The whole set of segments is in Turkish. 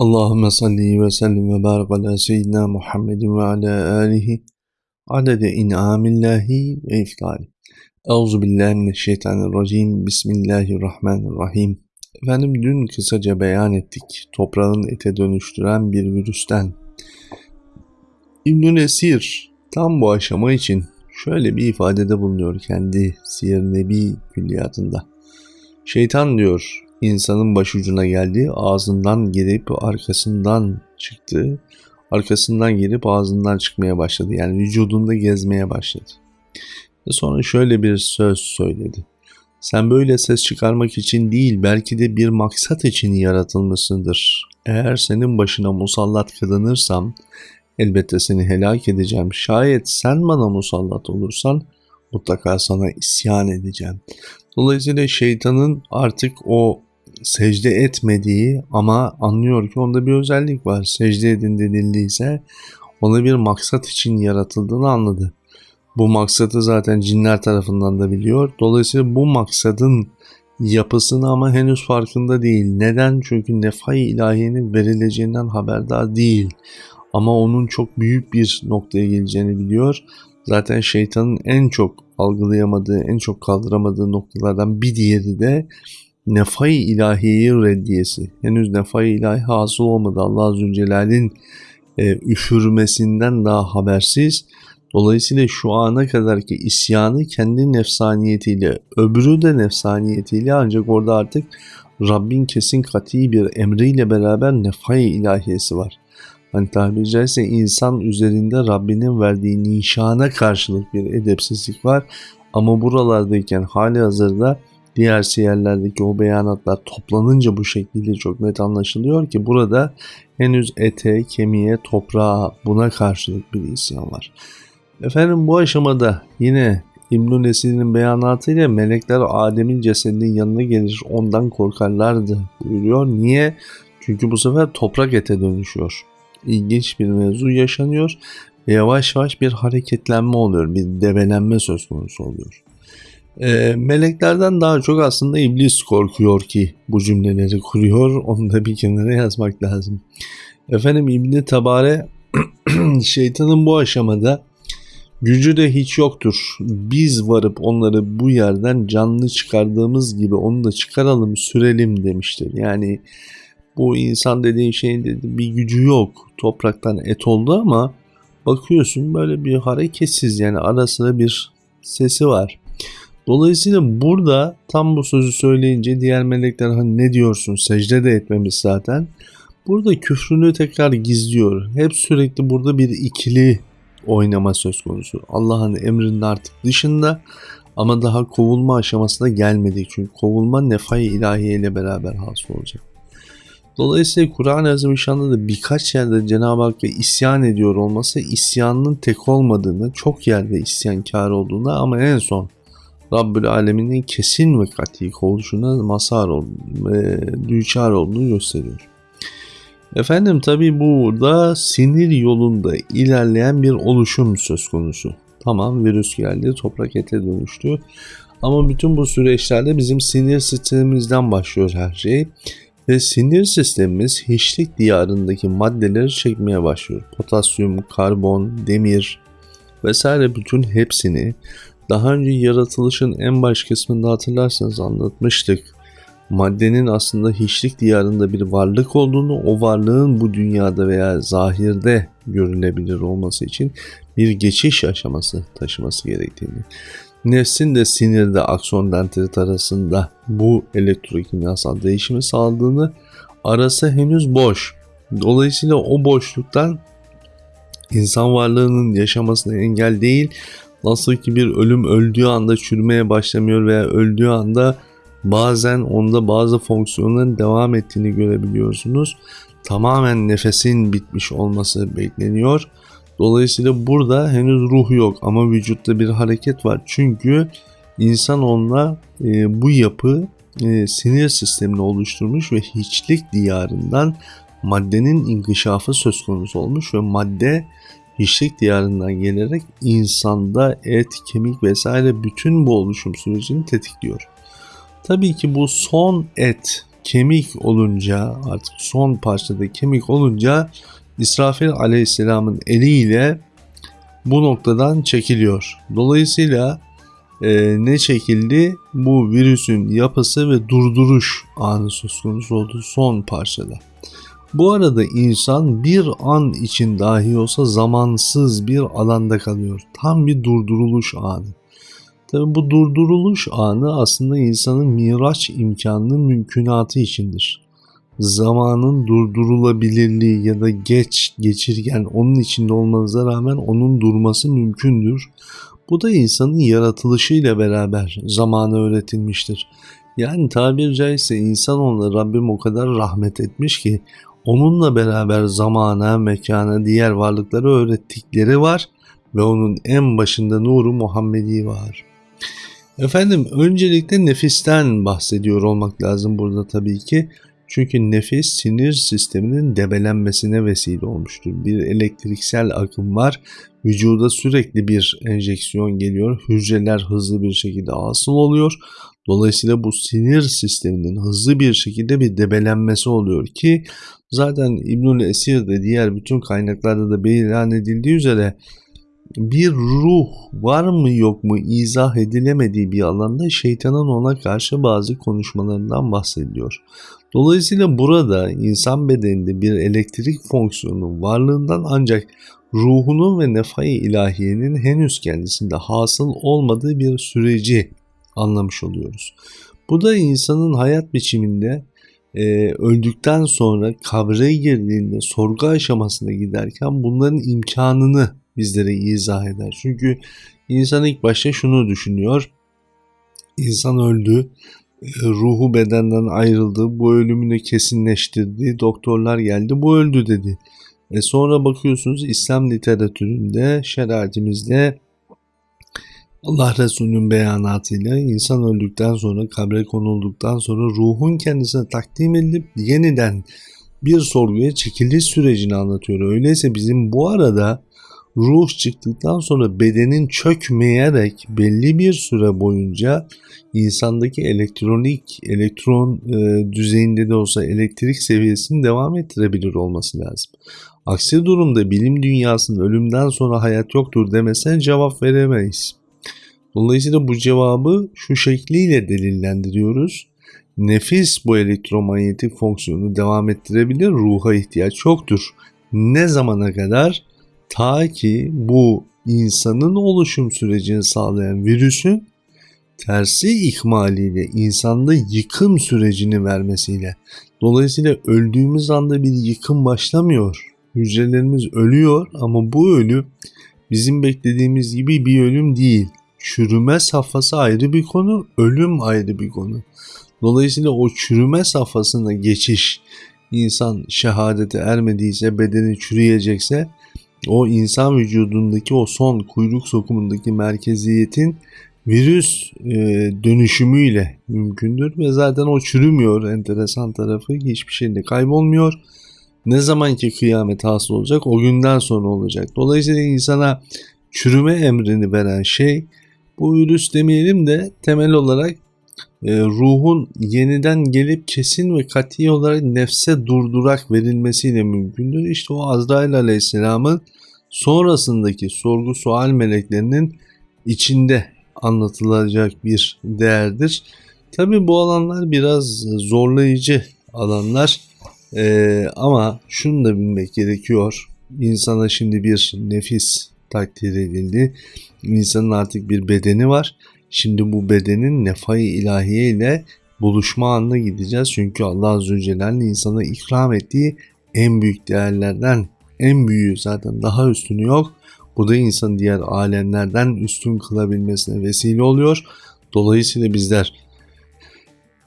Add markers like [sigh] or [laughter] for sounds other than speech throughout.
Allahümme salli ve sellim ve barik ala seyyidina Muhammedin ve ala alihi adede in'amillahi ve iftali. Euzu billahi mineşşeytanirracim. Bismillahirrahmanirrahim. Efendim dün kısaca beyan ettik. Toprağın ete dönüştüren bir virüsten. İbn Nesir tam bu aşama için şöyle bir ifadede bulunuyor kendi Siyer Nebi külliyatında. Şeytan diyor insanın başucuna geldi, ağzından girip arkasından çıktı, arkasından girip ağzından çıkmaya başladı. Yani vücudunda gezmeye başladı. Ve sonra şöyle bir söz söyledi. Sen böyle ses çıkarmak için değil belki de bir maksat için yaratılmışsındır. Eğer senin başına musallat kılınırsam elbette seni helak edeceğim. Şayet sen bana musallat olursan mutlaka sana isyan edeceğim. Dolayısıyla şeytanın artık o secde etmediği ama anlıyor ki onda bir özellik var. Secde edin denildiyse ona bir maksat için yaratıldığını anladı. Bu maksatı zaten cinler tarafından da biliyor. Dolayısıyla bu maksadın yapısını ama henüz farkında değil. Neden? Çünkü nefai ilahiyenin verileceğinden haberdar değil. Ama onun çok büyük bir noktaya geleceğini biliyor. Zaten şeytanın en çok algılayamadığı, en çok kaldıramadığı noktalardan bir diğeri de nefai ilahiyeyi reddiyesi. Henüz nefai ilahi hasıl olmadı. Allah Zülcelal'in e, üfürmesinden daha habersiz. Dolayısıyla şu ana kadarki isyanı kendi nefsaniyetiyle, öbürü de nefsaniyetiyle ancak orada artık Rabbin kesin kati bir emriyle beraber nefai ilahiyesi var. Hani tabiri caizse insan üzerinde Rabbinin verdiği nişana karşılık bir edepsizlik var. Ama buralardayken hali hazırda diğer siyerlerdeki o beyanatlar toplanınca bu şekilde çok net anlaşılıyor ki burada henüz ete, kemiğe, toprağa buna karşılık bir isyan var. Efendim bu aşamada yine İbn-i Nesir'in beyanatıyla melekler Adem'in cesedinin yanına gelir ondan korkarlardı buyuruyor. Niye? Çünkü bu sefer toprak ete dönüşüyor. İlginç bir mevzu yaşanıyor yavaş yavaş bir hareketlenme oluyor, bir develenme söz konusu oluyor. E, meleklerden daha çok aslında iblis korkuyor ki bu cümleleri kuruyor. [laughs] Onu da bir kenara yazmak lazım. Efendim İbni Tabare [clears throat] şeytanın bu aşamada gücü de hiç yoktur. Biz varıp onları bu yerden canlı çıkardığımız gibi onu da çıkaralım sürelim demiştir. Yani bu insan dediğin şeyin dedi bir gücü yok. Topraktan et oldu ama bakıyorsun böyle bir hareketsiz yani arasında bir sesi var. Dolayısıyla burada tam bu sözü söyleyince diğer melekler hani ne diyorsun secde de etmemiş zaten. Burada küfrünü tekrar gizliyor. Hep sürekli burada bir ikili oynama söz konusu. Allah'ın emrinin artık dışında ama daha kovulma aşamasına gelmedi. Çünkü kovulma nefai ilahiye ile beraber hasıl olacak. Dolayısıyla Kur'an-ı Azimüşşan'da da birkaç yerde Cenab-ı Hakk'a isyan ediyor olması isyanın tek olmadığını, çok yerde isyankar olduğunu ama en son Rabbül Alemin'in kesin ve kat'i oluşuna mazhar ve düçar olduğunu gösteriyor. Efendim tabi burada sinir yolunda ilerleyen bir oluşum söz konusu. Tamam virüs geldi, toprak ete dönüştü. Ama bütün bu süreçlerde bizim sinir sistemimizden başlıyor her şey. Ve sinir sistemimiz hiçlik diyarındaki maddeleri çekmeye başlıyor. Potasyum, karbon, demir vesaire bütün hepsini daha önce yaratılışın en baş kısmında hatırlarsanız anlatmıştık. Maddenin aslında hiçlik diyarında bir varlık olduğunu, o varlığın bu dünyada veya zahirde görülebilir olması için bir geçiş aşaması taşıması gerektiğini. Nefsin de sinirde akson dendrit arasında bu elektrokimyasal değişimi sağladığını arası henüz boş. Dolayısıyla o boşluktan insan varlığının yaşamasına engel değil Nasıl ki bir ölüm öldüğü anda çürümeye başlamıyor veya öldüğü anda bazen onda bazı fonksiyonların devam ettiğini görebiliyorsunuz. Tamamen nefesin bitmiş olması bekleniyor. Dolayısıyla burada henüz ruh yok ama vücutta bir hareket var. Çünkü insan onunla e, bu yapı e, sinir sistemini oluşturmuş ve hiçlik diyarından maddenin inkişafı söz konusu olmuş ve madde hiçlik diyarından gelerek insanda et, kemik vesaire bütün bu oluşum sürecini tetikliyor. Tabii ki bu son et, kemik olunca artık son parçada kemik olunca İsrafil aleyhisselamın eliyle bu noktadan çekiliyor. Dolayısıyla e, ne çekildi? Bu virüsün yapısı ve durduruş anı söz konusu oldu son parçada. Bu arada insan bir an için dahi olsa zamansız bir alanda kalıyor. Tam bir durduruluş anı. Tabi bu durduruluş anı aslında insanın miraç imkanının mümkünatı içindir. Zamanın durdurulabilirliği ya da geç geçirgen onun içinde olmanıza rağmen onun durması mümkündür. Bu da insanın yaratılışıyla beraber zamana öğretilmiştir. Yani tabir caizse insan onunla Rabbim o kadar rahmet etmiş ki onunla beraber zamana, mekana, diğer varlıkları öğrettikleri var ve onun en başında nuru Muhammedi var. Efendim öncelikle nefisten bahsediyor olmak lazım burada tabii ki. Çünkü nefis sinir sisteminin debelenmesine vesile olmuştur. Bir elektriksel akım var. Vücuda sürekli bir enjeksiyon geliyor. Hücreler hızlı bir şekilde asıl oluyor. Dolayısıyla bu sinir sisteminin hızlı bir şekilde bir debelenmesi oluyor ki zaten İbnül Esir de diğer bütün kaynaklarda da beyan edildiği üzere bir ruh var mı yok mu izah edilemediği bir alanda şeytanın ona karşı bazı konuşmalarından bahsediliyor. Dolayısıyla burada insan bedeninde bir elektrik fonksiyonu varlığından ancak ruhunun ve nefai ilahiyenin henüz kendisinde hasıl olmadığı bir süreci anlamış oluyoruz. Bu da insanın hayat biçiminde e, öldükten sonra kabre girdiğinde sorgu aşamasına giderken bunların imkanını bizlere izah eder. Çünkü insan ilk başta şunu düşünüyor. İnsan öldü, e, ruhu bedenden ayrıldı, bu ölümünü kesinleştirdi, doktorlar geldi, bu öldü dedi. E sonra bakıyorsunuz İslam literatüründe, şeriatimizde Allah Resulü'nün beyanatıyla insan öldükten sonra, kabre konulduktan sonra ruhun kendisine takdim edilip yeniden bir sorguya çekiliş sürecini anlatıyor. Öyleyse bizim bu arada ruh çıktıktan sonra bedenin çökmeyerek belli bir süre boyunca insandaki elektronik, elektron e, düzeyinde de olsa elektrik seviyesini devam ettirebilir olması lazım. Aksi durumda bilim dünyasının ölümden sonra hayat yoktur demesine cevap veremeyiz. Dolayısıyla bu cevabı şu şekliyle delillendiriyoruz. Nefis bu elektromanyetik fonksiyonu devam ettirebilir, ruha ihtiyaç yoktur. Ne zamana kadar? Ta ki bu insanın oluşum sürecini sağlayan virüsün tersi ikmaliyle insanda yıkım sürecini vermesiyle. Dolayısıyla öldüğümüz anda bir yıkım başlamıyor. Hücrelerimiz ölüyor ama bu ölüm bizim beklediğimiz gibi bir ölüm değil. Çürüme safhası ayrı bir konu, ölüm ayrı bir konu. Dolayısıyla o çürüme safhasına geçiş insan şehadete ermediyse, bedeni çürüyecekse o insan vücudundaki o son kuyruk sokumundaki merkeziyetin virüs e, dönüşümüyle mümkündür ve zaten o çürümüyor enteresan tarafı hiçbir şeyde kaybolmuyor. Ne zamanki kıyamet hasıl olacak o günden sonra olacak. Dolayısıyla insana çürüme emrini veren şey bu virüs demeyelim de temel olarak e, ruhun yeniden gelip kesin ve kati olarak nefse durdurak verilmesiyle mümkündür. İşte o Azrail Aleyhisselam'ın sonrasındaki sorgu sual meleklerinin içinde anlatılacak bir değerdir. Tabi bu alanlar biraz zorlayıcı alanlar ee, ama şunu da bilmek gerekiyor. İnsana şimdi bir nefis takdir edildi. İnsanın artık bir bedeni var. Şimdi bu bedenin nefai ilahiye ile buluşma anına gideceğiz. Çünkü Allah Azze ve Celle'nin insana ikram ettiği en büyük değerlerden en büyüğü zaten daha üstünü yok. Bu da insanı diğer alemlerden üstün kılabilmesine vesile oluyor. Dolayısıyla bizler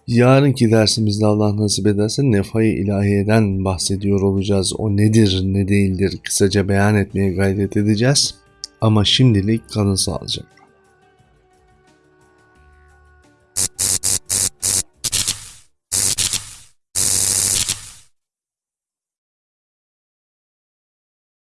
yarınki dersimizde Allah nasip ederse nefai ilahiyeden bahsediyor olacağız. O nedir ne değildir kısaca beyan etmeye gayret edeceğiz. Ama şimdilik kanı sağlayacak.